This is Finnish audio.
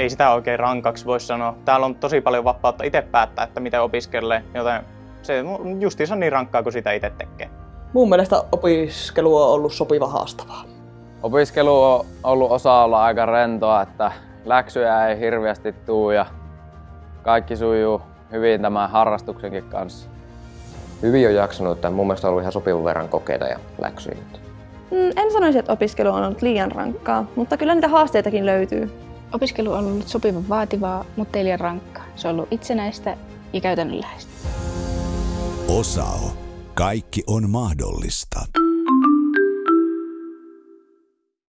ei sitä oikein rankaksi voi sanoa. Täällä on tosi paljon vapautta itse päättää, että miten opiskelee, joten se on justiinsa niin rankkaa kuin sitä itse tekee. Mun mielestä opiskelu on ollut sopiva haastavaa. Opiskelu on ollut osa olla aika rentoa, että läksyjä ei hirveästi tuu ja kaikki sujuu hyvin tämän harrastuksenkin kanssa. Hyvin on jaksanut, että mun mielestä on ollut ihan sopivan verran kokeita ja läksyjä. Mm, en sanoisi, että opiskelu on ollut liian rankkaa, mutta kyllä niitä haasteitakin löytyy. Opiskelu on ollut sopivan vaativaa, mutta ei liian rankkaa. Se on ollut itsenäistä ja käytännönläheistä. Osao. Kaikki on mahdollista.